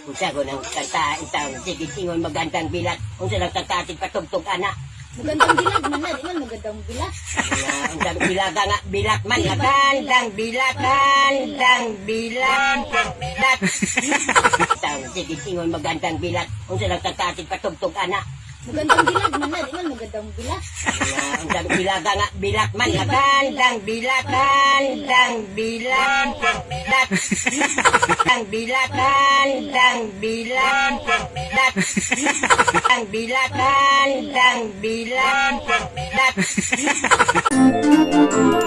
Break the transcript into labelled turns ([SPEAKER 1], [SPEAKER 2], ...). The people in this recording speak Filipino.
[SPEAKER 1] Kung sa ko ng kanta, itang sige tingon magandang bilat. Kung sa lang kakatig patugtog ana.
[SPEAKER 2] Magandang bilag man na, di man magandang bilag.
[SPEAKER 1] Nga, Ang bilaga nga, bilat man. Magandang bilat, gandang bilat. Bilat. Itang sige tingon magandang bilat. Kung sa lang kakatig patugtog ana.
[SPEAKER 2] Magandang bilag man na, di man magandang bilag.
[SPEAKER 1] Ang bilaga nga, bilat man. Magandang bilat, gandang bilat. Ang bilat, gandang bilat. Bilat. Ang bilat, gandang bilat. Bilat.